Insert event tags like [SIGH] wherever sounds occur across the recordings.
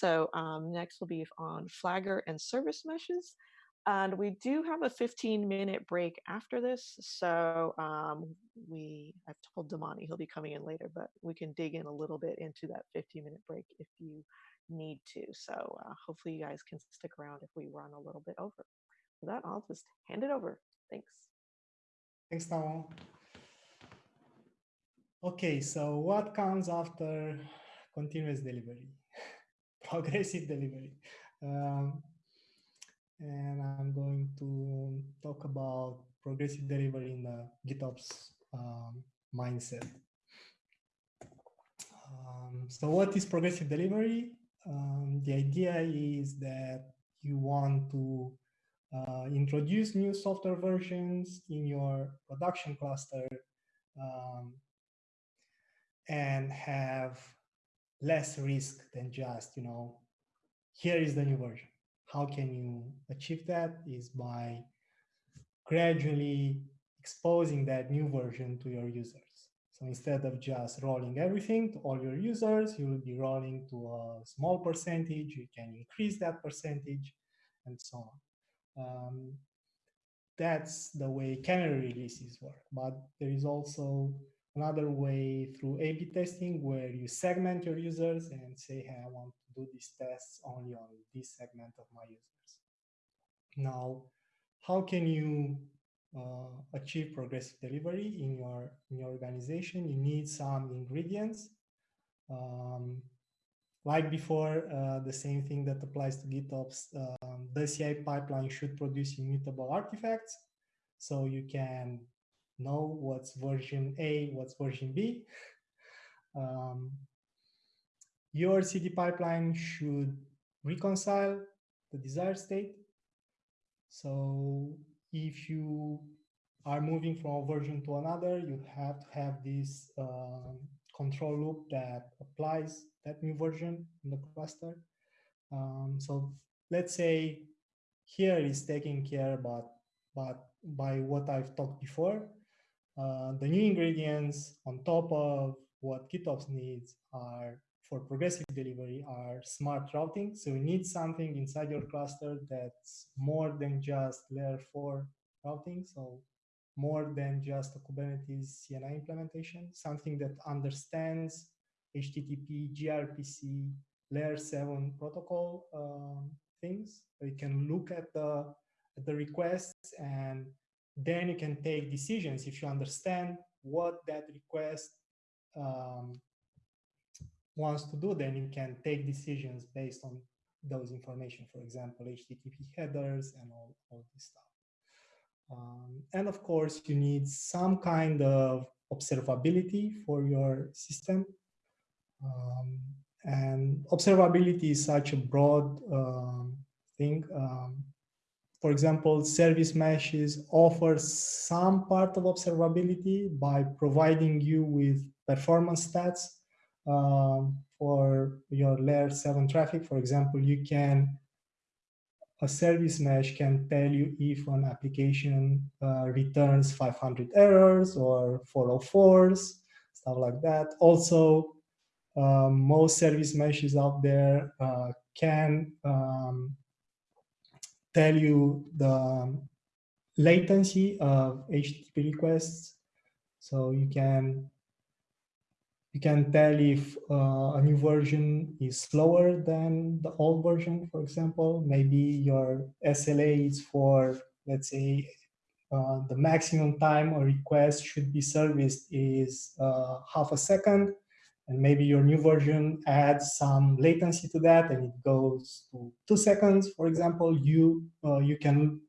So um, next will be on Flagger and service meshes. And we do have a 15 minute break after this. So um, we, I've told Damani he'll be coming in later, but we can dig in a little bit into that 15 minute break if you need to. So uh, hopefully you guys can stick around if we run a little bit over. With that, I'll just hand it over. Thanks. Thanks, Tamo. Okay, so what comes after continuous delivery? Progressive delivery. Um, and I'm going to talk about progressive delivery in the GitOps um, mindset. Um, so what is progressive delivery? Um, the idea is that you want to uh, introduce new software versions in your production cluster um, and have less risk than just, you know, here is the new version. How can you achieve that is by gradually exposing that new version to your users. So instead of just rolling everything to all your users, you will be rolling to a small percentage. You can increase that percentage and so on. Um, that's the way canary releases work. But there is also another way through A-B testing where you segment your users and say, hey, I want to do these tests only on this segment of my users. Now, how can you uh, achieve progressive delivery in your, in your organization? You need some ingredients. Um, like before, uh, the same thing that applies to GitOps, um, the CI pipeline should produce immutable artifacts. So you can know what's version A, what's version B. Um, your CD pipeline should reconcile the desired state. So if you are moving from a version to another, you have to have this um, control loop that applies that new version in the cluster. Um, so let's say here is taking care but but by what I've talked before. Uh, the new ingredients on top of what GitOps needs are for progressive delivery are smart routing. So you need something inside your cluster that's more than just layer four routing. So more than just a Kubernetes CNI implementation, something that understands HTTP, gRPC, layer seven protocol um, things. So you can look at the, at the requests and then you can take decisions if you understand what that request um, wants to do, then you can take decisions based on those information, for example, HTTP headers and all, all this stuff. Um, and of course, you need some kind of observability for your system. Um, and observability is such a broad um, thing. For example, service meshes offer some part of observability by providing you with performance stats um, for your layer 7 traffic. For example, you can, a service mesh can tell you if an application uh, returns 500 errors or 404s, stuff like that. Also, um, most service meshes out there uh, can um, tell you the latency of HTTP requests. So you can you can tell if uh, a new version is slower than the old version, for example. Maybe your SLA is for, let's say, uh, the maximum time a request should be serviced is uh, half a second and maybe your new version adds some latency to that and it goes to two seconds, for example, you, uh, you, can,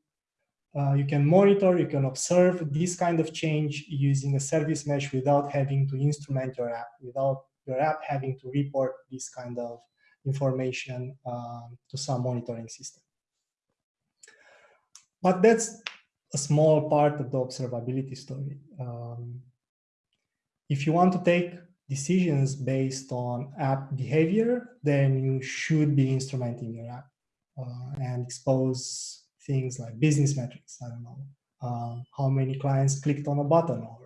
uh, you can monitor, you can observe this kind of change using a service mesh without having to instrument your app, without your app having to report this kind of information um, to some monitoring system. But that's a small part of the observability story. Um, if you want to take decisions based on app behavior, then you should be instrumenting your app uh, and expose things like business metrics. I don't know, uh, how many clients clicked on a button or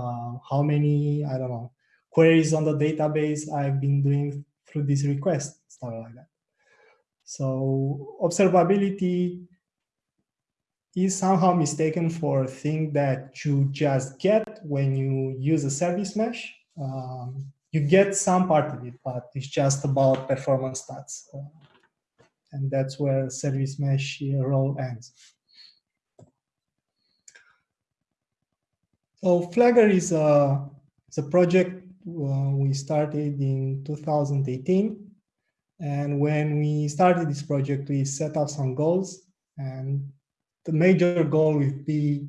uh, how many, I don't know, queries on the database I've been doing through this request, stuff like that. So observability is somehow mistaken for a thing that you just get when you use a service mesh. Um, you get some part of it, but it's just about performance stats. Uh, and that's where service mesh role ends. So Flagger is a, is a project uh, we started in 2018. And when we started this project, we set up some goals. And the major goal would be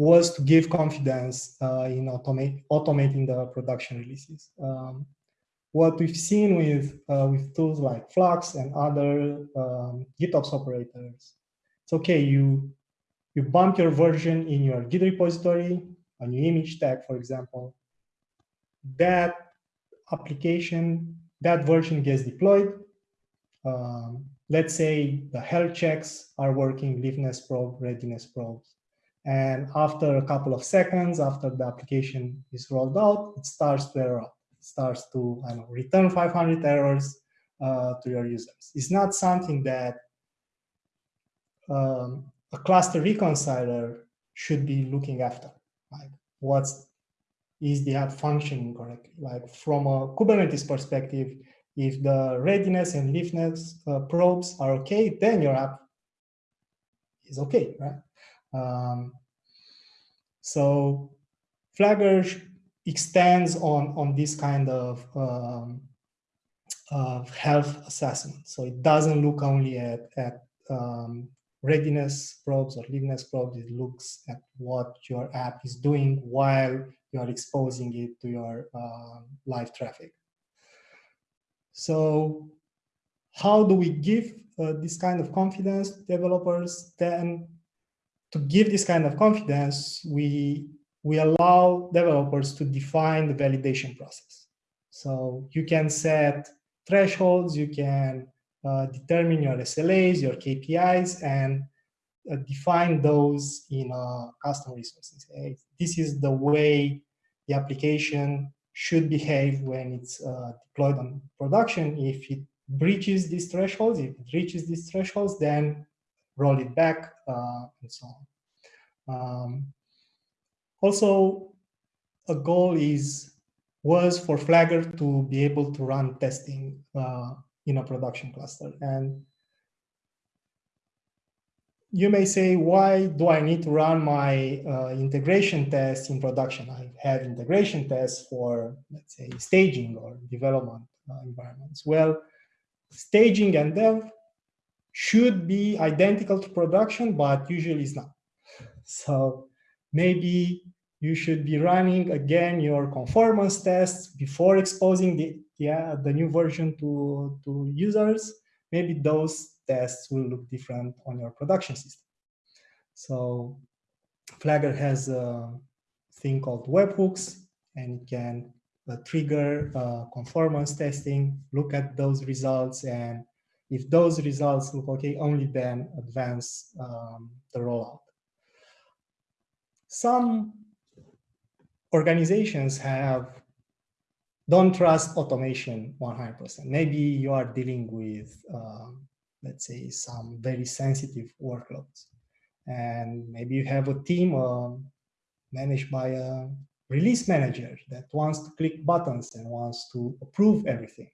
was to give confidence uh, in automate, automating the production releases. Um, what we've seen with, uh, with tools like Flux and other um, GitOps operators, it's okay, you, you bump your version in your Git repository, a new image tag, for example. That application, that version gets deployed. Um, let's say the health checks are working, liveness probe, readiness probes. And after a couple of seconds, after the application is rolled out, it starts to error it starts to know, return 500 errors uh, to your users. It's not something that um, a cluster reconciler should be looking after. Like what's is the app functioning correctly? Like from a Kubernetes perspective, if the readiness and liveness uh, probes are okay, then your app is okay, right? Um, so Flagger extends on, on this kind of, um, health assessment. So it doesn't look only at, at um, readiness probes or liveness probes, it looks at what your app is doing while you are exposing it to your uh, live traffic. So how do we give uh, this kind of confidence to developers? Then to give this kind of confidence, we we allow developers to define the validation process. So you can set thresholds, you can uh, determine your SLAs, your KPIs, and uh, define those in uh, custom resources. This is the way the application should behave when it's uh, deployed on production. If it breaches these thresholds, if it reaches these thresholds, then roll it back uh, and so on. Um, also, a goal is was for Flagger to be able to run testing uh, in a production cluster. And you may say, why do I need to run my uh, integration tests in production? I have integration tests for, let's say, staging or development uh, environments. Well, staging and dev should be identical to production, but usually it's not. So maybe you should be running again your conformance tests before exposing the, yeah, the new version to, to users. Maybe those tests will look different on your production system. So Flagger has a thing called webhooks and it can uh, trigger uh, conformance testing, look at those results, and if those results look okay, only then advance um, the rollout. Some organizations have don't trust automation 100%. Maybe you are dealing with, uh, let's say, some very sensitive workloads. And maybe you have a team uh, managed by a release manager that wants to click buttons and wants to approve everything.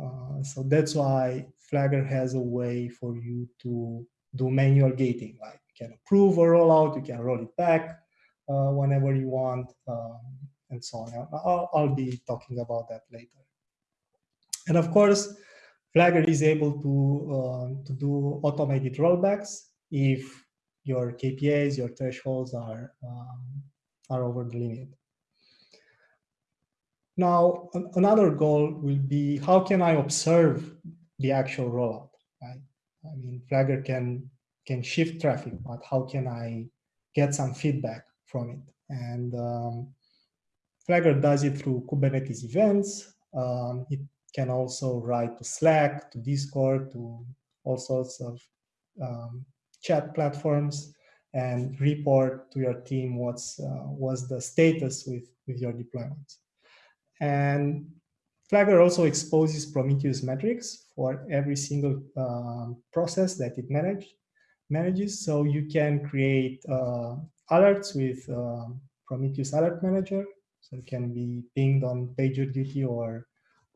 Uh, so that's why Flagger has a way for you to do manual gating, like you can approve a rollout, you can roll it back, uh, whenever you want, um, and so on. I'll, I'll be talking about that later. And of course, Flagger is able to, uh, to do automated rollbacks if your KPIs, your thresholds are, um, are over the limit. Now, another goal will be how can I observe the actual rollout, right? I mean, Flagger can, can shift traffic, but how can I get some feedback from it. And um, Flagger does it through Kubernetes events. Um, it can also write to Slack, to Discord, to all sorts of um, chat platforms and report to your team what's uh, what's the status with with your deployment. And Flagger also exposes Prometheus metrics for every single um, process that it manage, manages. So you can create uh, alerts with uh, Prometheus Alert Manager. So it can be pinged on PagerDuty or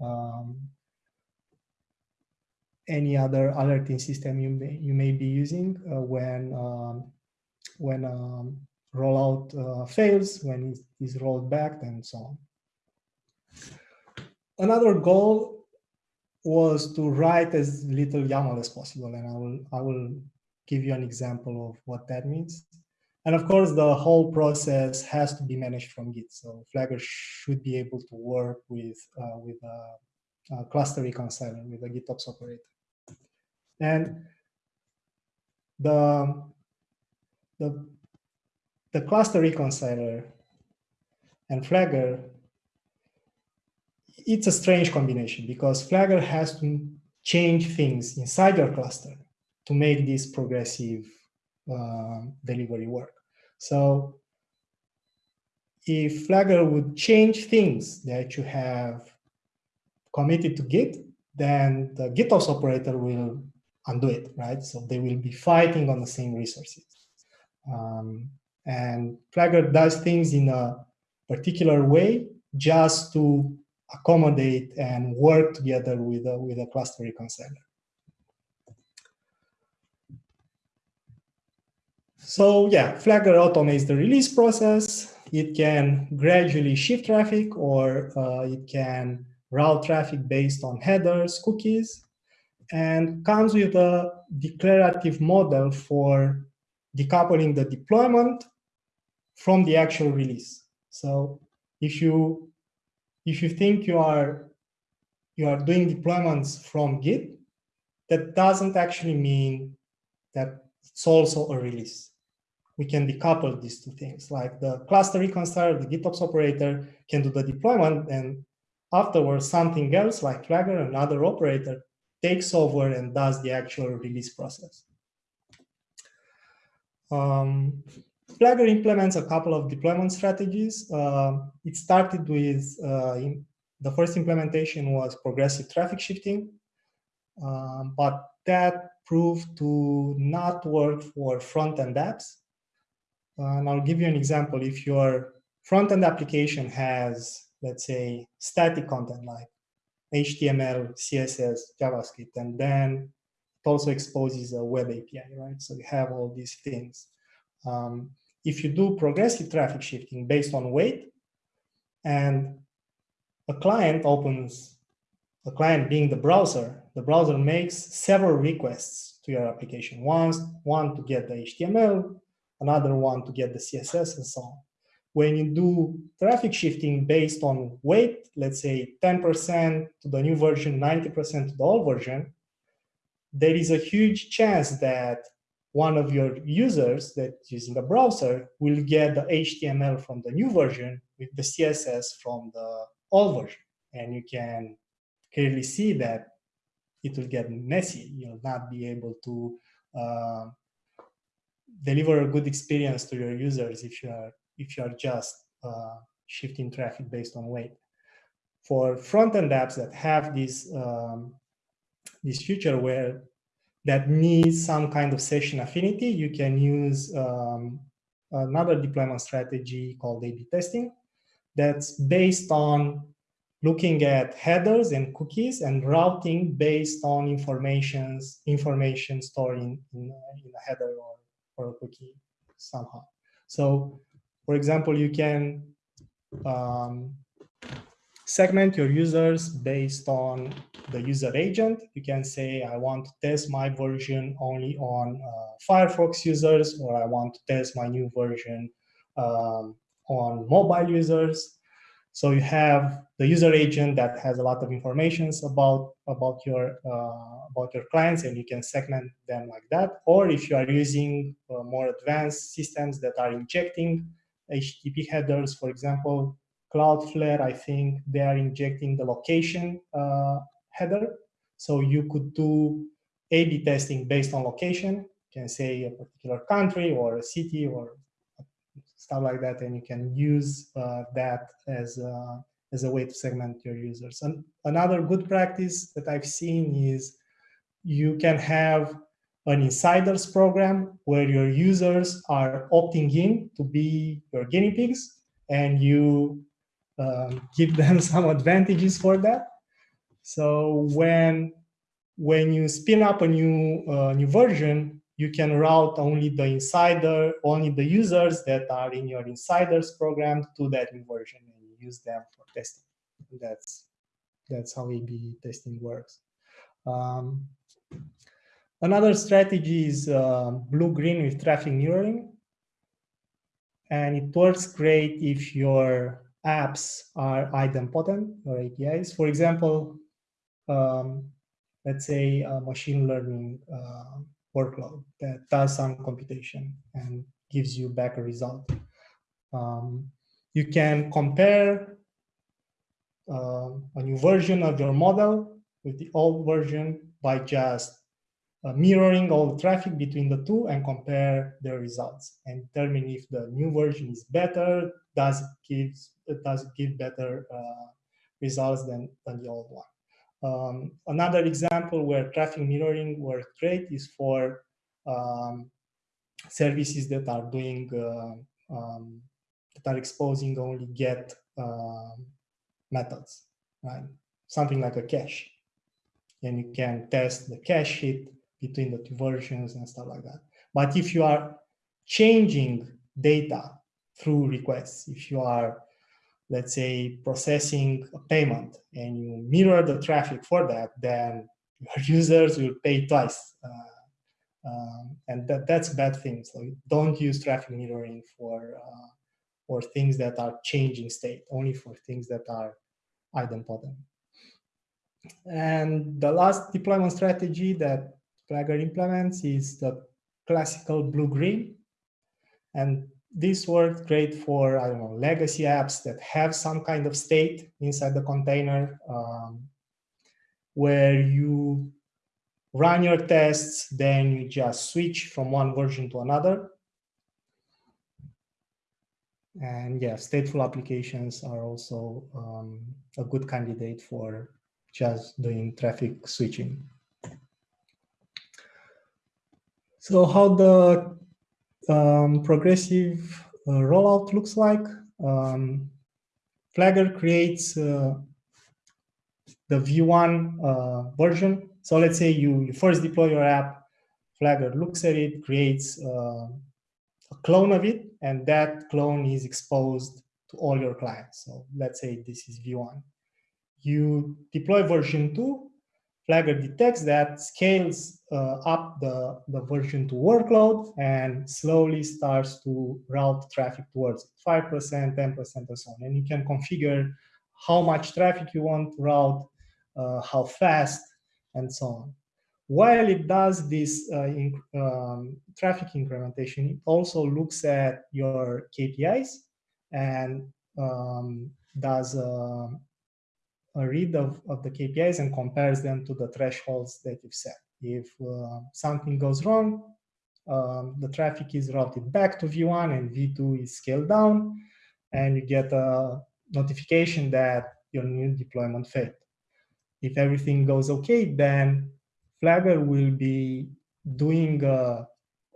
um, any other alerting system you may, you may be using uh, when um, when um, rollout uh, fails, when it is rolled back, and so on. Another goal was to write as little YAML as possible, and I will I will give you an example of what that means. And of course, the whole process has to be managed from Git. So Flagger should be able to work with uh, with a, a cluster reconciler with a GitOps operator. And the the the cluster reconciler and Flagger, it's a strange combination because Flagger has to change things inside your cluster to make this progressive uh, delivery work. So if Flagger would change things that you have committed to Git, then the GitOps operator will undo it, right? So they will be fighting on the same resources. Um, and Flagger does things in a particular way just to accommodate and work together with a, with a cluster reconciler. So yeah, Flagger automates the release process. It can gradually shift traffic or uh, it can route traffic based on headers, cookies, and comes with a declarative model for decoupling the deployment from the actual release. So if you if you think you are you are doing deployments from Git, that doesn't actually mean that it's also a release. We can decouple these two things, like the cluster reconciler, the GitOps operator can do the deployment, and afterwards something else like Flagger, another operator, takes over and does the actual release process. Um, Flagger implements a couple of deployment strategies. Uh, it started with, uh, the first implementation was progressive traffic shifting, uh, but that proved to not work for front-end apps. and I'll give you an example. If your front-end application has, let's say, static content like HTML, CSS, JavaScript, and then it also exposes a web API, right? So you have all these things. Um, if you do progressive traffic shifting based on weight, and a client opens, a client being the browser, the browser makes several requests to your application. One, one to get the HTML, another one to get the CSS, and so on when you do traffic shifting based on weight, let's say 10% to the new version, 90% to the old version, there is a huge chance that one of your users that's using a browser will get the HTML from the new version with the CSS from the old version. And you can clearly see that it will get messy. You'll not be able to uh, deliver a good experience to your users if you are if you are just uh, shifting traffic based on weight. For front-end apps that have this, um, this feature where that needs some kind of session affinity, you can use um, another deployment strategy called A-B testing that's based on looking at headers and cookies and routing based on informations, information stored in, in, in a header or, or a cookie somehow. So for example, you can um, segment your users based on the user agent. You can say, I want to test my version only on uh, Firefox users, or I want to test my new version um, on mobile users. So you have the user agent that has a lot of information about about your uh, about your clients, and you can segment them like that. Or if you are using uh, more advanced systems that are injecting HTTP headers, for example, Cloudflare, I think they are injecting the location uh, header. So you could do A-B testing based on location. You can say a particular country or a city or stuff like that, and you can use uh, that as uh, as a way to segment your users. And another good practice that I've seen is you can have an insiders program where your users are opting in to be your guinea pigs and you um, give them [LAUGHS] some advantages for that. So when when you spin up a new uh, new version, you can route only the insider, only the users that are in your insiders program to that new version and use them for testing. That's that's how A/B testing works. Um, another strategy is uh, blue-green with traffic mirroring. And it works great if your apps are idempotent or APIs. For example, um, let's say a machine learning uh, workload that does some computation and gives you back a result. Um, you can compare uh, a new version of your model with the old version by just uh, mirroring all the traffic between the two and compare the results and determine if the new version is better, does it give, does it give better uh, results than, than the old one. Um, another example where traffic mirroring works great is for um, services that are doing, uh, um, that are exposing only get uh, methods, right? Something like a cache. And you can test the cache hit between the two versions and stuff like that. But if you are changing data through requests, if you are let's say, processing a payment and you mirror the traffic for that, then your [LAUGHS] users will pay twice. Uh, um, and that, that's bad thing. So don't use traffic mirroring for, uh, for things that are changing state, only for things that are idempotent. And the last deployment strategy that Flagger implements is the classical blue-green. And this worked great for, I don't know, legacy apps that have some kind of state inside the container um, where you run your tests, then you just switch from one version to another. And yeah, stateful applications are also um, a good candidate for just doing traffic switching. So how the um, progressive uh, rollout looks like. Um, Flagger creates uh, the V1 uh, version. So let's say you, you first deploy your app, Flagger looks at it, creates uh, a clone of it, and that clone is exposed to all your clients. So let's say this is V1. You deploy version 2, Flagger detects that, scales uh, up the, the version to workload, and slowly starts to route traffic towards it, 5%, 10%, and so on. And you can configure how much traffic you want to route, uh, how fast, and so on. While it does this uh, um, traffic incrementation, it also looks at your KPIs and um, does uh, a read of, of the KPIs and compares them to the thresholds that you've set. If uh, something goes wrong, um, the traffic is routed back to V1 and V2 is scaled down, and you get a notification that your new deployment failed. If everything goes okay, then Flagger will be doing a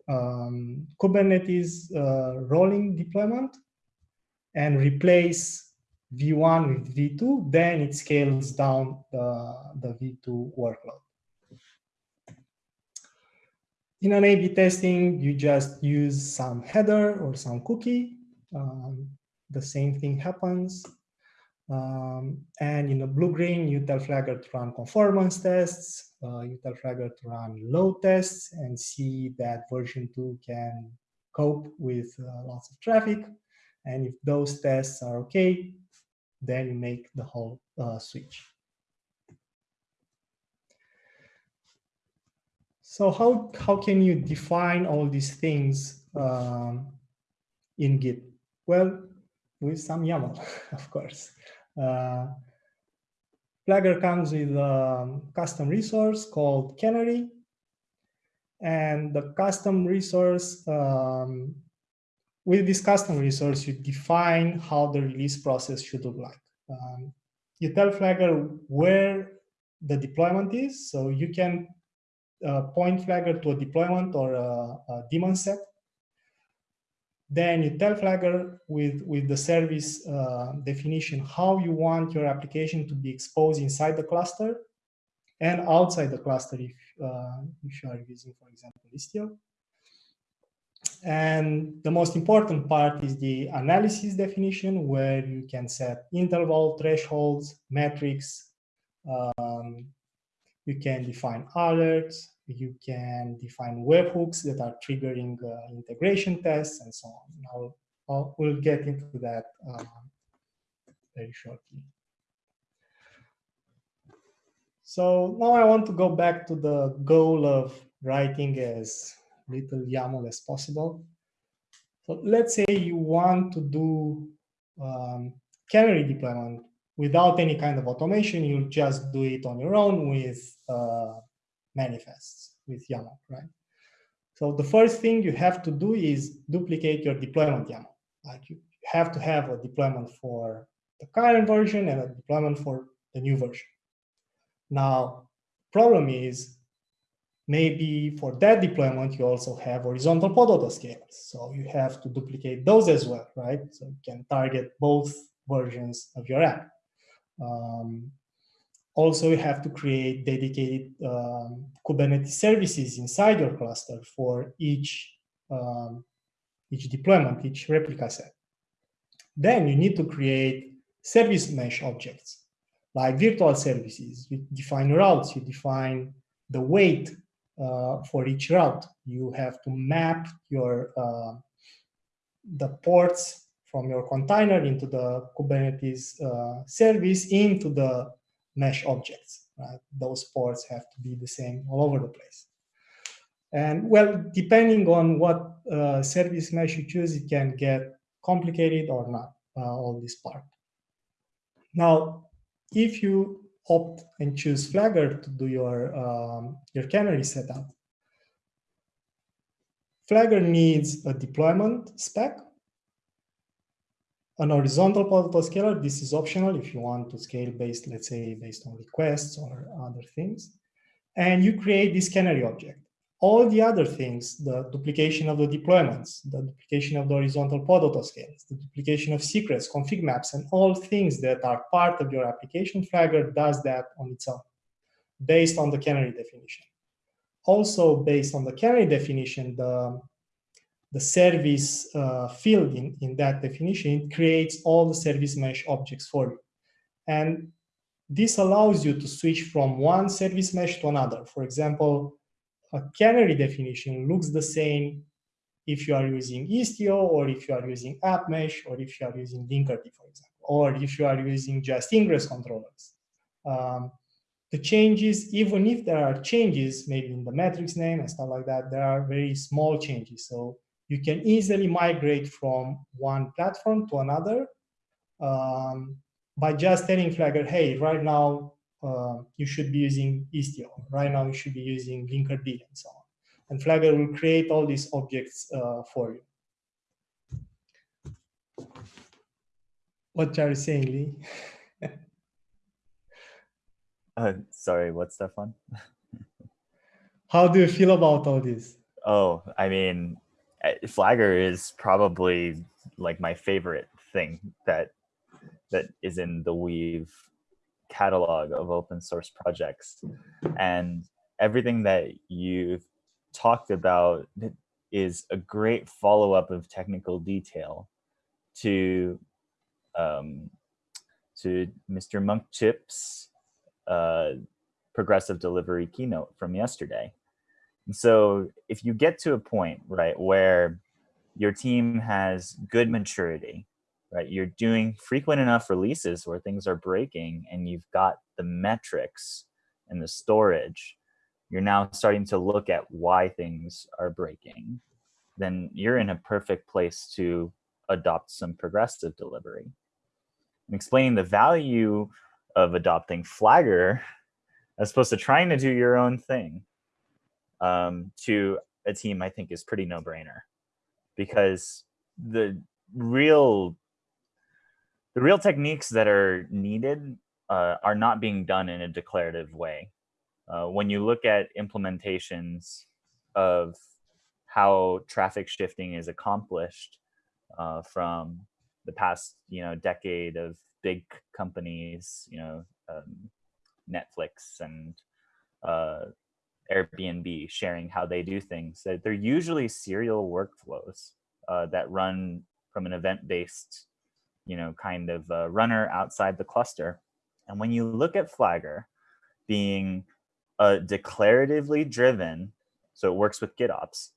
um, Kubernetes uh, rolling deployment and replace V1 with V2, then it scales down the, the V2 workload. In an A-B testing, you just use some header or some cookie. Um, the same thing happens. Um, and in a blue-green, you tell Flagger to run conformance tests. Uh, you tell Flagger to run load tests and see that version 2 can cope with uh, lots of traffic. And if those tests are okay, then make the whole uh, switch. So how, how can you define all these things um, in Git? Well, with some YAML, [LAUGHS] of course. Uh, comes with a custom resource called Canary. And the custom resource um, with this custom resource, you define how the release process should look like. Um, you tell Flagger where the deployment is. So you can uh, point Flagger to a deployment or a, a daemon set. Then you tell Flagger with, with the service uh, definition how you want your application to be exposed inside the cluster and outside the cluster if, uh, if you are using, for example, Istio. And the most important part is the analysis definition, where you can set interval, thresholds, metrics. Um, you can define alerts. You can define webhooks that are triggering uh, integration tests and so on. Now, we'll get into that uh, very shortly. So now I want to go back to the goal of writing as little YAML as possible. So let's say you want to do um, canary deployment without any kind of automation. You'll just do it on your own with uh, manifests, with YAML, right? So the first thing you have to do is duplicate your deployment YAML. Like you have to have a deployment for the current version and a deployment for the new version. Now, problem is maybe for that deployment, you also have horizontal pod autoscalers. So you have to duplicate those as well, right? So you can target both versions of your app. Um, also, you have to create dedicated um, Kubernetes services inside your cluster for each, um, each deployment, each replica set. Then you need to create service mesh objects like virtual services. You define routes, you define the weight for each route. You have to map your uh, the ports from your container into the Kubernetes uh, service into the mesh objects. Right? Those ports have to be the same all over the place. And well, depending on what uh, service mesh you choose, it can get complicated or not, uh, all this part. Now, if you opt and choose Flagger to do your, um, your canary setup, Flagger needs a deployment spec, an horizontal autoscaler. This is optional if you want to scale based, let's say, based on requests or other things. And you create this canary object all the other things, the duplication of the deployments, the duplication of the horizontal pod autoscales, the duplication of secrets, config maps, and all things that are part of your application, Flagger does that on its own, based on the canary definition. Also, based on the canary definition, the, the service uh, field in, in that definition creates all the service mesh objects for you. And this allows you to switch from one service mesh to another. For example, a canary definition looks the same if you are using Istio or if you are using AppMesh or if you are using Linkerd, for example, or if you are using just ingress controllers. Um, the changes, even if there are changes, maybe in the metrics name and stuff like that, there are very small changes. So you can easily migrate from one platform to another um, by just telling Flagger, hey, right now uh, you should be using Istio. Right now, you should be using Linkerd and so on. And Flagger will create all these objects uh, for you. What are you saying, Lee? [LAUGHS] uh, sorry, what's that one? How do you feel about all this? Oh, I mean, Flagger is probably like my favorite thing that that is in the Weave catalog of open source projects. And everything that you've talked about is a great follow-up of technical detail to um, to Mr. Monk Chip's uh, progressive delivery keynote from yesterday. And so if you get to a point, right, where your team has good maturity, right? You're doing frequent enough releases where things are breaking and you've got the metrics and the storage. You're now starting to look at why things are breaking. Then you're in a perfect place to adopt some progressive delivery. And explaining the value of adopting Flagger as opposed to trying to do your own thing um, to a team, I think is pretty no brainer because the real the real techniques that are needed uh, are not being done in a declarative way. Uh, when you look at implementations of how traffic shifting is accomplished uh, from the past, you know, decade of big companies, you know, um, Netflix and uh, Airbnb sharing how they do things. They're usually serial workflows uh, that run from an event-based, you know, kind of uh, runner outside the cluster. And when you look at Flagger being a declaratively driven, so it works with GitOps,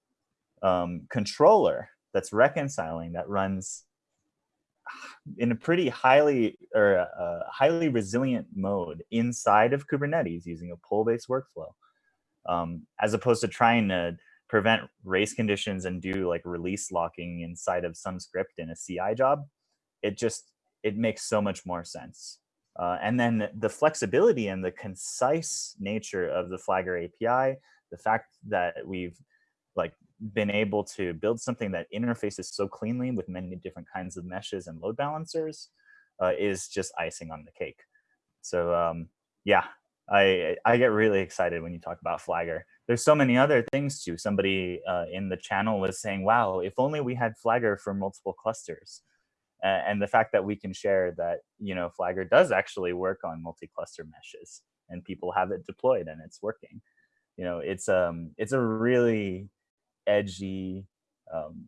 um, controller that's reconciling that runs in a pretty highly or uh, highly resilient mode inside of Kubernetes using a pull-based workflow, um, as opposed to trying to prevent race conditions and do like release locking inside of some script in a CI job. It just it makes so much more sense. Uh, and then the flexibility and the concise nature of the Flagger API, the fact that we've like been able to build something that interfaces so cleanly with many different kinds of meshes and load balancers uh, is just icing on the cake. So um, yeah, I, I get really excited when you talk about Flagger. There's so many other things too. Somebody uh, in the channel was saying, wow, if only we had Flagger for multiple clusters and the fact that we can share that you know Flagger does actually work on multi-cluster meshes and people have it deployed and it's working. You know, it's um it's a really edgy, um,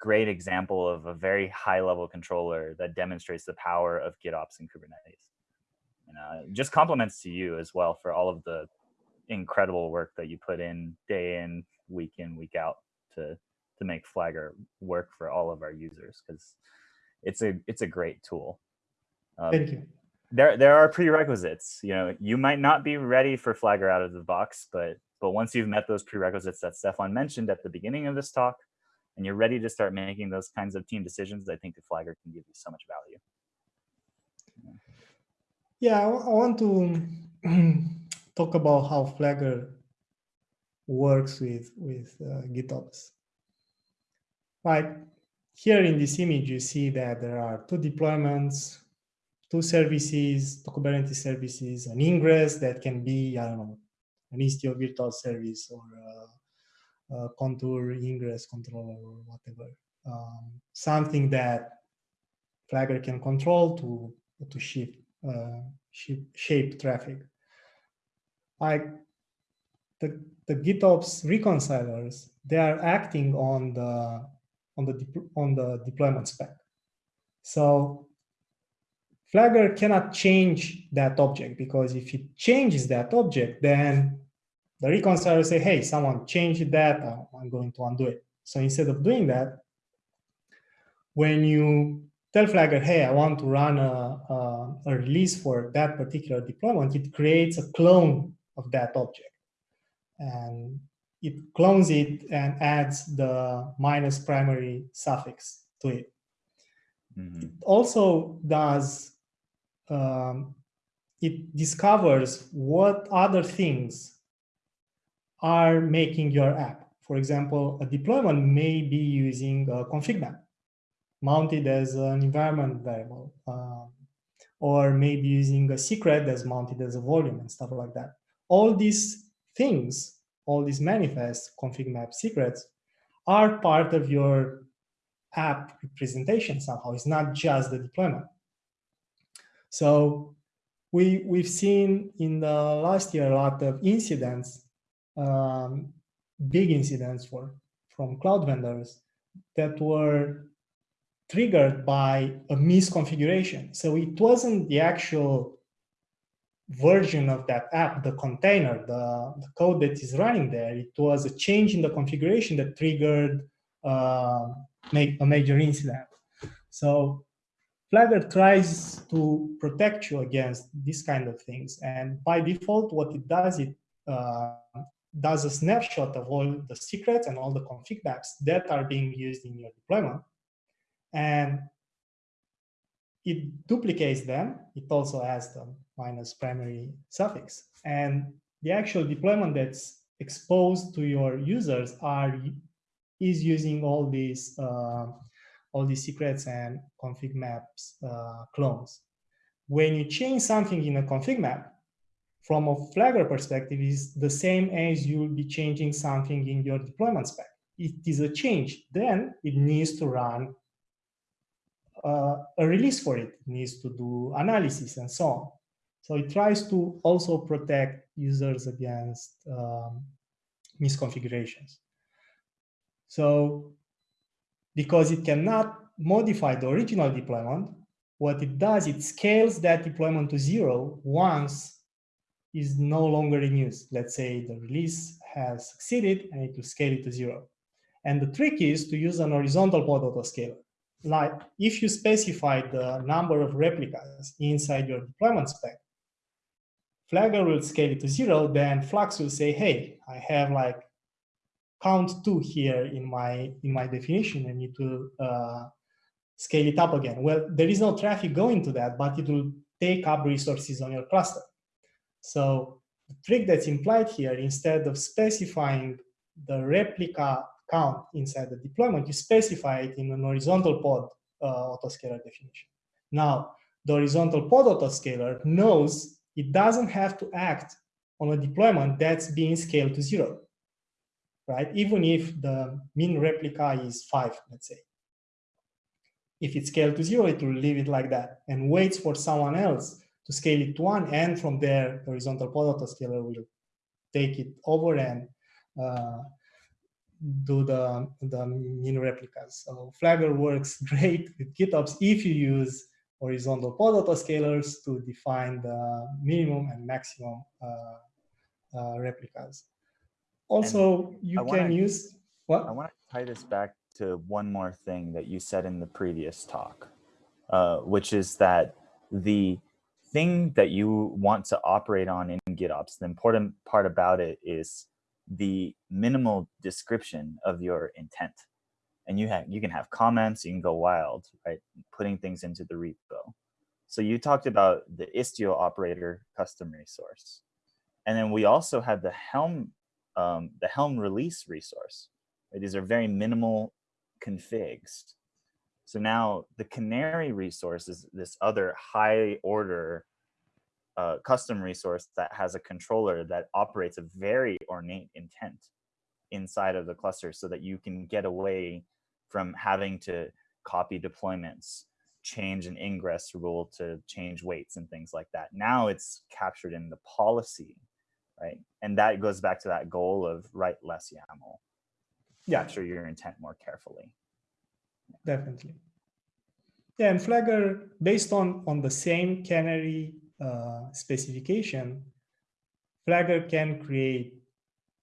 great example of a very high level controller that demonstrates the power of GitOps and Kubernetes. And uh, just compliments to you as well for all of the incredible work that you put in day in, week in, week out to to make Flagger work for all of our users because it's a it's a great tool. Um, Thank you. There there are prerequisites. You know, you might not be ready for Flagger out of the box, but but once you've met those prerequisites that Stefan mentioned at the beginning of this talk, and you're ready to start making those kinds of team decisions, I think the Flagger can give you so much value. Yeah, I want to [CLEARS THROAT] talk about how Flagger works with, with uh, GitOps. Right, here in this image, you see that there are two deployments, two services, two Kubernetes services, an ingress that can be, I don't know, an Istio virtual service or a, a contour ingress controller or whatever. Um, something that Flagger can control to to shift, uh, shape, shape traffic. Like the the GitOps reconcilers, they are acting on the on the on the deployment spec. So Flagger cannot change that object because if it changes that object, then the reconciler say, hey, someone changed that, I'm going to undo it. So instead of doing that, when you tell Flagger, hey, I want to run a, a, a release for that particular deployment, it creates a clone of that object. And it clones it and adds the minus primary suffix to it. Mm -hmm. It also does um, it discovers what other things are making your app. For example, a deployment may be using a config map mounted as an environment variable, um, or maybe using a secret that's mounted as a volume and stuff like that. All these things, all these manifests, config map secrets, are part of your app representation somehow. It's not just the deployment. So we, we've seen in the last year a lot of incidents, um, big incidents for, from cloud vendors that were triggered by a misconfiguration. So it wasn't the actual version of that app, the container, the, the code that is running there. It was a change in the configuration that triggered uh, make a major incident. So Flagger tries to protect you against these kind of things. And by default, what it does, it uh, does a snapshot of all the secrets and all the config maps that are being used in your deployment. And it duplicates them. It also has the minus primary suffix. And the actual deployment that's exposed to your users are is using all these uh, all these secrets and config maps uh, clones. When you change something in a config map, from a Flagger perspective, is the same as you'll be changing something in your deployment spec. It is a change, then it needs to run uh, a release for it. it needs to do analysis and so on. So it tries to also protect users against um, misconfigurations. So because it cannot modify the original deployment, what it does, it scales that deployment to zero once is no longer in use. Let's say the release has succeeded and it will scale it to zero. And the trick is to use an horizontal pod autoscaler. Like if you specify the number of replicas inside your deployment spec, Flagger will scale it to zero, then Flux will say, hey, I have like count two here in my in my definition, and it will uh, scale it up again. Well, there is no traffic going to that, but it will take up resources on your cluster. So the trick that's implied here, instead of specifying the replica count inside the deployment, you specify it in an horizontal pod uh, autoscaler definition. Now, the horizontal pod autoscaler knows it doesn't have to act on a deployment that's being scaled to zero, right? Even if the min replica is five, let's say. If it's scaled to zero, it will leave it like that and waits for someone else to scale it to one. And from there, the horizontal pod autoscaler will take it over and uh, do the, the min replicas. So Flagger works great with GitOps if you use horizontal pod autoscalers to define the minimum and maximum uh, uh, replicas. Also, and you I can wanna, use, what? I want to tie this back to one more thing that you said in the previous talk, uh, which is that the thing that you want to operate on in GitOps, the important part about it is the minimal description of your intent. And you have you can have comments, you can go wild, right? Putting things into the repo. So you talked about the Istio operator custom resource. And then we also had the Helm, um, the Helm release resource. Right? These are very minimal configs. So now the Canary resource is this other high order uh, custom resource that has a controller that operates a very ornate intent inside of the cluster so that you can get away from having to copy deployments, change an ingress rule to change weights and things like that. Now it's captured in the policy, right? And that goes back to that goal of write less YAML. Yeah. Capture your intent more carefully. Definitely. Yeah, and Flagger, based on, on the same canary uh, specification, Flagger can create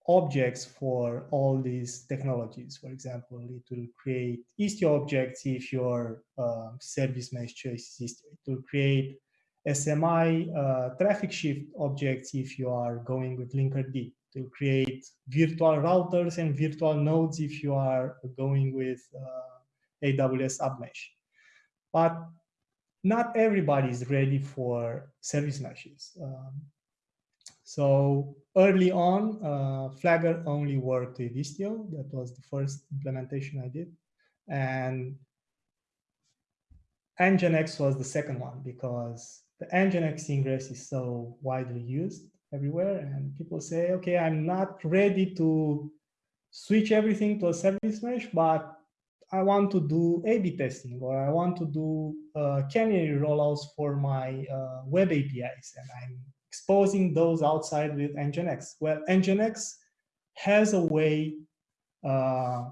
objects for all these technologies. For example, it will create Istio objects if your uh, service mesh choice is Istio. It will create SMI uh, traffic shift objects if you are going with Linkerd. It will create virtual routers and virtual nodes if you are going with uh, AWS App Mesh. But not everybody is ready for service meshes. Um, so early on, uh, Flagger only worked with Istio. That was the first implementation I did. And Nginx was the second one because the Nginx ingress is so widely used everywhere. And people say, okay, I'm not ready to switch everything to a service mesh, but I want to do A-B testing or I want to do uh, canary rollouts for my uh, web APIs and I'm exposing those outside with Nginx. Well, Nginx has a way uh,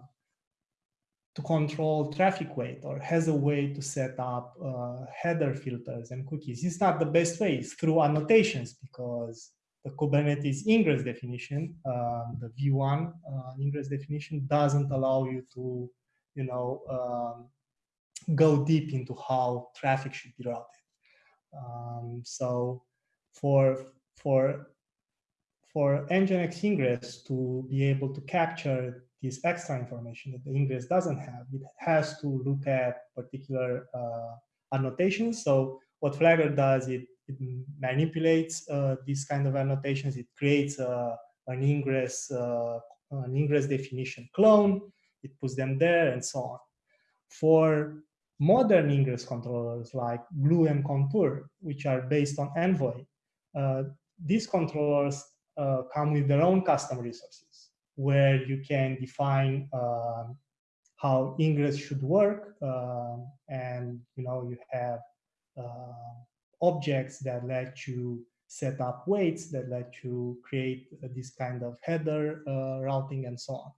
to control traffic weight or has a way to set up uh, header filters and cookies. It's not the best way, it's through annotations because the Kubernetes ingress definition, uh, the V1 uh, ingress definition doesn't allow you to you know, um, go deep into how traffic should be routed. Um, so for for for Nginx ingress to be able to capture this extra information that the ingress doesn't have, it has to look at particular uh, annotations. So what Flagger does, it, it manipulates uh, these kind of annotations. It creates uh, an ingress uh, an ingress definition clone it puts them there and so on. for modern ingress controllers like Gloo and Contour, which are based on Envoy, uh, these controllers uh, come with their own custom resources where you can define uh, how ingress should work um, and you know you have uh, objects that let you set up weights that let you create this kind of header uh, routing and so on.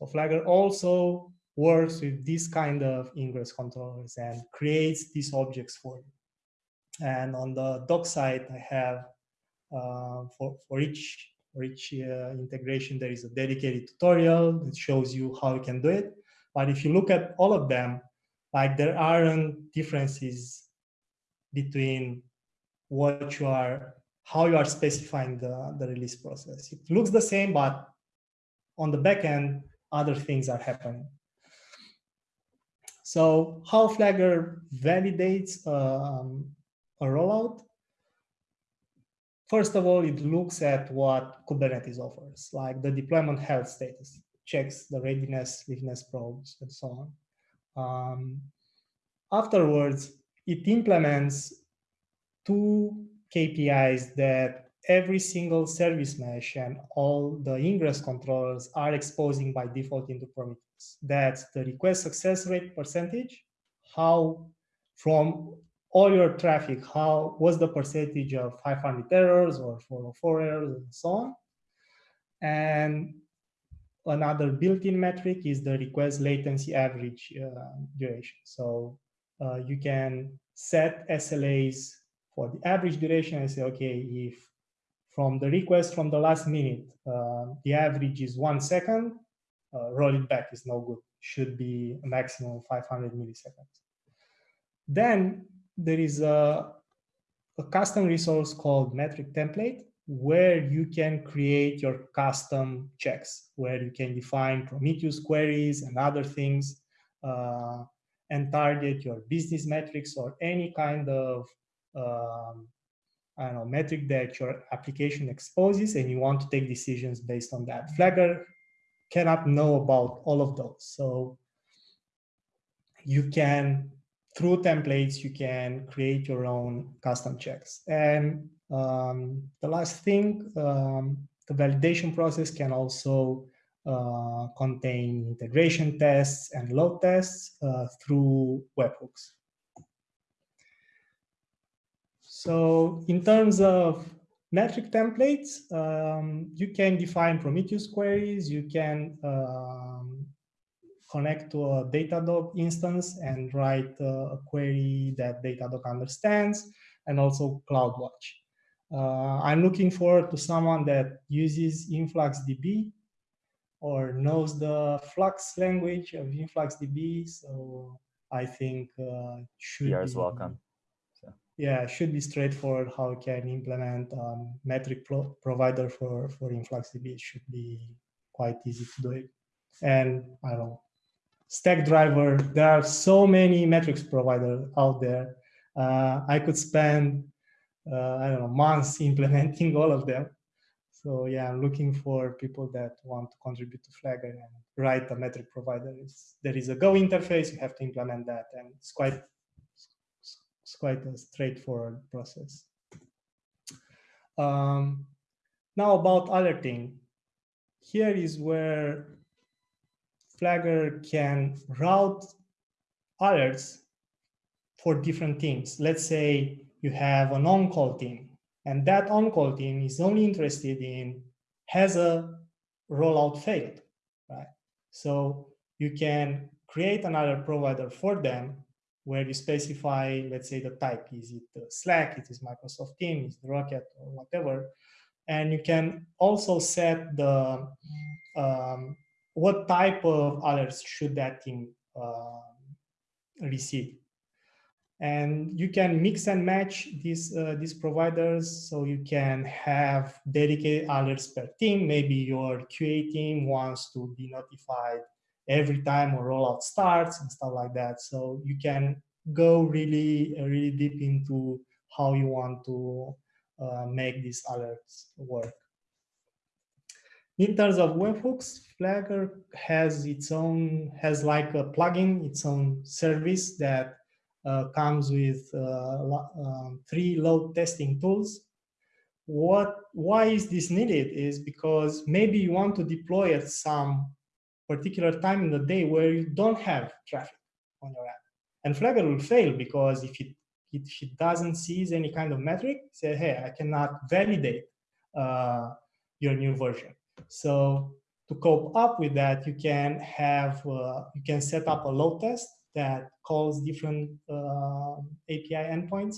So Flagger also works with this kind of ingress controllers and creates these objects for you. And on the doc side, I have uh, for, for each, for each uh, integration, there is a dedicated tutorial that shows you how you can do it. But if you look at all of them, like there aren't differences between what you are, how you are specifying the, the release process. It looks the same, but on the back end, other things are happening. So how Flagger validates um, a rollout? First of all, it looks at what Kubernetes offers, like the deployment health status, checks the readiness, readiness probes, and so on. Um, afterwards, it implements two KPIs that every single service mesh and all the ingress controllers are exposing by default into Prometheus. That's the request success rate percentage, how from all your traffic, how was the percentage of 500 errors or 404 errors and so on. And another built-in metric is the request latency average uh, duration. So uh, you can set SLAs for the average duration and say, okay, if from the request from the last minute, uh, the average is one second, uh, roll it back is no good. Should be a maximum 500 milliseconds. Then there is a, a custom resource called metric template where you can create your custom checks, where you can define Prometheus queries and other things uh, and target your business metrics or any kind of um, Know, metric that your application exposes and you want to take decisions based on that. Flagger cannot know about all of those. So you can, through templates, you can create your own custom checks. And um, the last thing, um, the validation process can also uh, contain integration tests and load tests uh, through webhooks. So in terms of metric templates, um, you can define Prometheus queries, you can um, connect to a Datadog instance and write uh, a query that Datadog understands, and also CloudWatch. Uh, I'm looking forward to someone that uses InfluxDB or knows the Flux language of InfluxDB. So I think uh, should you are be, welcome yeah, it should be straightforward how you can implement um, metric pro provider for, for InfluxDB. It should be quite easy to do it. And I don't know, Stackdriver, there are so many metrics providers out there. Uh, I could spend, uh, I don't know, months [LAUGHS] implementing all of them. So yeah, I'm looking for people that want to contribute to Flagger and write a metric provider. It's, there is a Go interface, you have to implement that, and it's quite it's quite a straightforward process. Um, now about alerting. Here is where Flagger can route alerts for different teams. Let's say you have an on-call team, and that on-call team is only interested in has a rollout failed, right? So you can create another provider for them where you specify, let's say the type, is it Slack, it is Microsoft Teams, is Rocket, or whatever. And you can also set the um, what type of alerts should that team uh, receive. And you can mix and match these, uh, these providers so you can have dedicated alerts per team. Maybe your QA team wants to be notified every time a rollout starts and stuff like that. So you can go really, really deep into how you want to uh, make these alerts work. in terms of webhooks, Flagger has its own, has like a plugin, its own service that uh, comes with uh, um, three load testing tools. What, why is this needed is because maybe you want to deploy at some particular time in the day where you don't have traffic on your app. And Flagger will fail because if it, if it doesn't seize any kind of metric, say, hey, I cannot validate uh, your new version. So to cope up with that, you can have, uh, you can set up a load test that calls different uh, API endpoints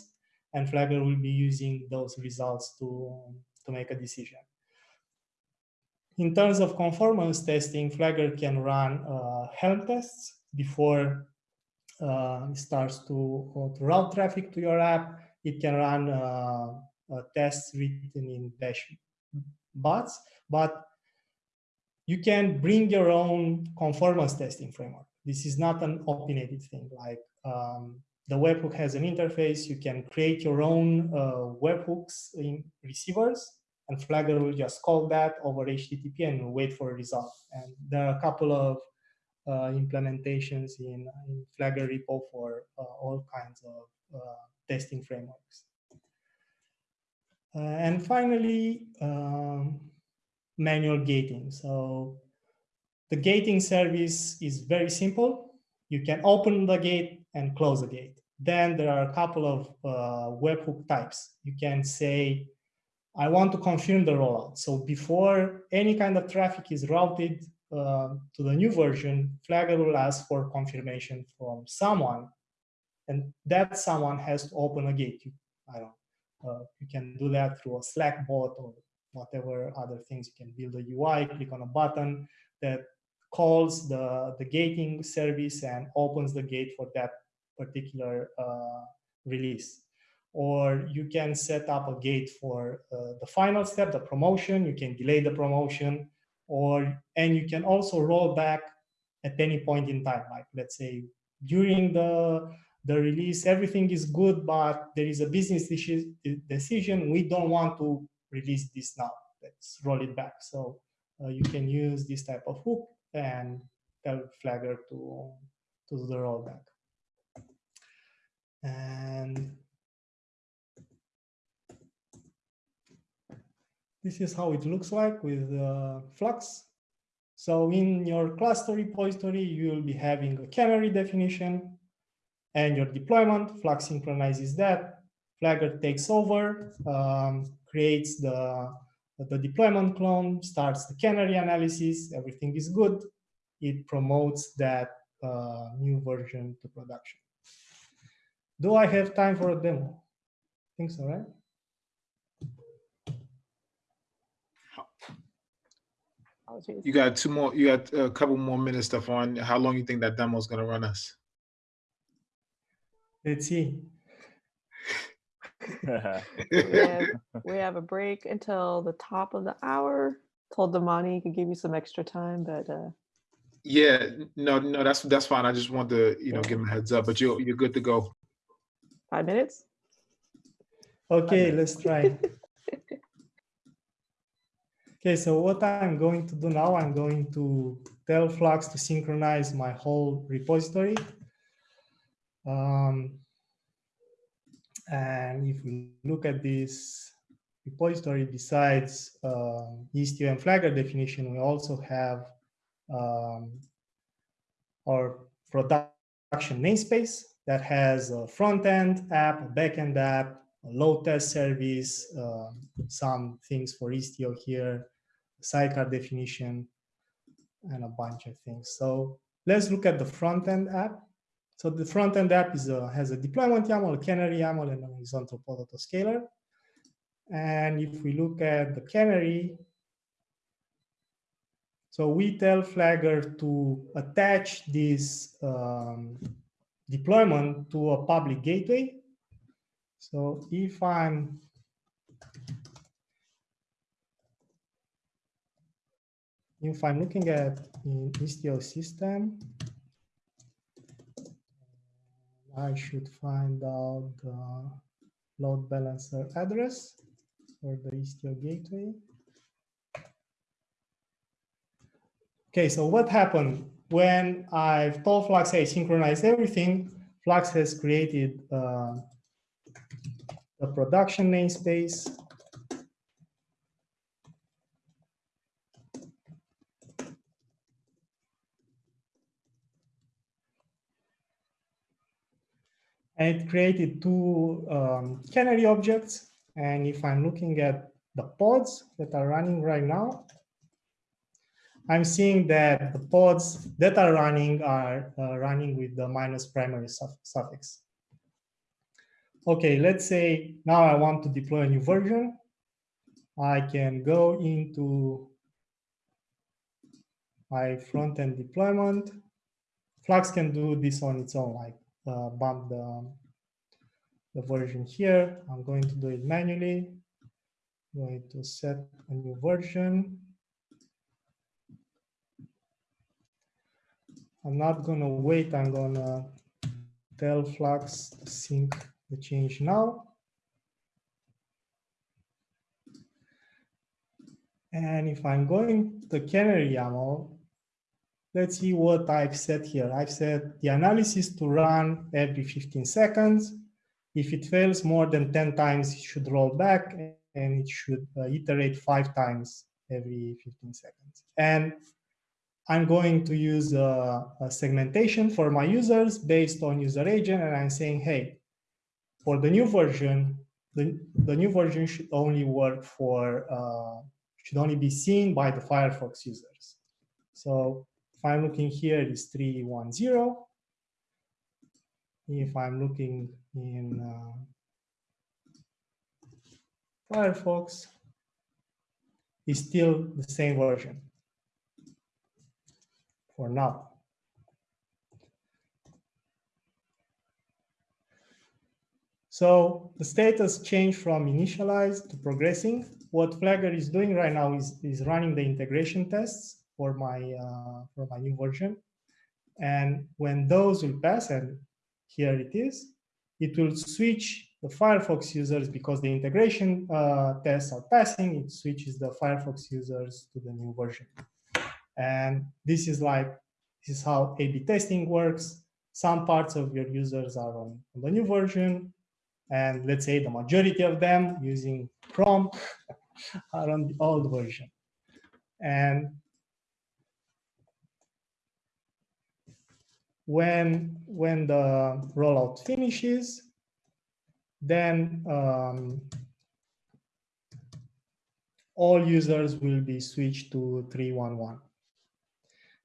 and Flagger will be using those results to, to make a decision. In terms of conformance testing, Flagger can run uh, Helm tests before uh, it starts to, to route traffic to your app. It can run uh, tests written in Bash Bats, but you can bring your own conformance testing framework. This is not an opinionated thing. Like um, the webhook has an interface. You can create your own uh, webhooks in receivers, and Flagger will just call that over HTTP and wait for a result. And there are a couple of uh, implementations in, in Flagger repo for uh, all kinds of uh, testing frameworks. Uh, and finally, um, manual gating. So the gating service is very simple. You can open the gate and close the gate. Then there are a couple of uh, webhook types. You can say, I want to confirm the rollout. So before any kind of traffic is routed uh, to the new version, Flagger will ask for confirmation from someone. And that someone has to open a gate. You, I don't uh, you can do that through a Slack bot or whatever other things. You can build a UI, click on a button that calls the, the gating service and opens the gate for that particular uh, release. Or you can set up a gate for uh, the final step, the promotion. You can delay the promotion, or and you can also roll back at any point in time. Like let's say during the the release, everything is good, but there is a business decision. We don't want to release this now. Let's roll it back. So uh, you can use this type of hook and tell Flagger to, to do the rollback. And this is how it looks like with uh, Flux. So in your cluster repository, you will be having a canary definition and your deployment. Flux synchronizes that. Flagger takes over, um, creates the, the deployment clone, starts the canary analysis, everything is good. It promotes that uh, new version to production. Do I have time for a demo? I think so, right? You got two more, you got a couple more minutes, Stefan. How long you think that demo is going to run us? Let's see. we, [LAUGHS] have, we have a break until the top of the hour. Told Damani he could give you some extra time, but uh, yeah, no, no, that's that's fine. I just want to, you know, give him a heads up, but you you're good to go. Five minutes. Okay, Five minutes. let's try. [LAUGHS] okay, so what I'm going to do now, I'm going to tell Flux to synchronize my whole repository. Um, and if we look at this repository, besides uh, Istio and Flagger definition, we also have um, our production namespace that has a front-end app, a back-end app, load test service, uh, some things for Istio here, sidecar definition, and a bunch of things. So let's look at the front-end app. So the front-end app is a, has a deployment YAML, a canary YAML, and a horizontal pod autoscaler. And if we look at the canary, so we tell Flagger to attach this um, deployment to a public gateway. So if I'm if I'm looking at in Istio system, I should find out the load balancer address or the Istio gateway. Okay, so what happened when I've told Flux, hey, synchronize everything, Flux has created uh, the production namespace. And it created two um, canary objects. And if I'm looking at the pods that are running right now, I'm seeing that the pods that are running are uh, running with the minus primary suffix. Okay, let's say now I want to deploy a new version. I can go into my front-end deployment. Flux can do this on its own, like uh, bump the, the version here. I'm going to do it manually. I'm going to set a new version. I'm not gonna wait, I'm gonna tell Flux to sync the change now. And if I'm going to the Canary YAML, let's see what I've set here. I've set the analysis to run every 15 seconds. If it fails more than 10 times, it should roll back and it should uh, iterate five times every 15 seconds. And I'm going to use a, a, segmentation for my users based on user agent. And I'm saying, hey, for the new version, the, the new version should only work for, uh, should only be seen by the Firefox users. So if I'm looking here, it is 310. If I'm looking in uh, Firefox, it's still the same version for now. So the status changed from initialized to progressing. What Flagger is doing right now is, is running the integration tests for my, uh, for my new version. And when those will pass, and here it is, it will switch the Firefox users because the integration uh, tests are passing, it switches the Firefox users to the new version. And this is like, this is how A-B testing works. Some parts of your users are on, on the new version, and let's say the majority of them using Chrome [LAUGHS] are on the old version. And when, when the rollout finishes, then um, all users will be switched to 311.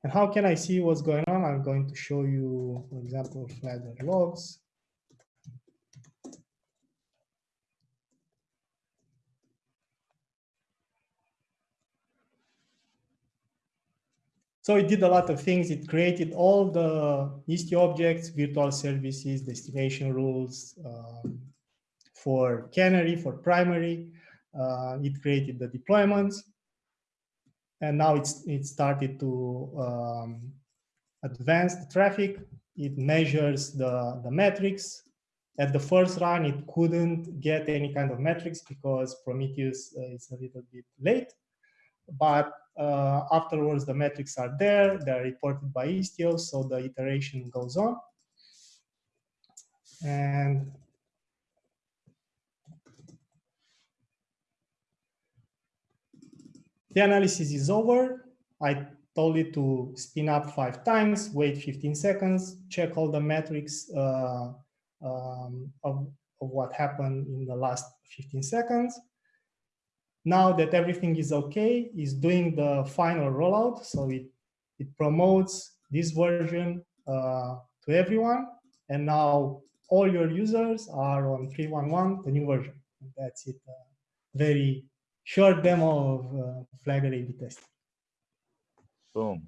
And how can I see what's going on? I'm going to show you, for example, Flagger logs. So it did a lot of things. It created all the Istio objects, virtual services, destination rules um, for Canary, for primary. Uh, it created the deployments and now it's it started to um, advance the traffic. It measures the, the metrics. At the first run, it couldn't get any kind of metrics because Prometheus uh, is a little bit late. But uh, afterwards, the metrics are there. They're reported by Istio, so the iteration goes on. And The analysis is over. I told it to spin up five times, wait 15 seconds, check all the metrics uh, um, of, of what happened in the last 15 seconds. Now that everything is okay, is doing the final rollout. So it, it promotes this version uh, to everyone. And now all your users are on 311, the new version. That's it. Uh, very short demo of uh, Flagger A-B testing. Boom.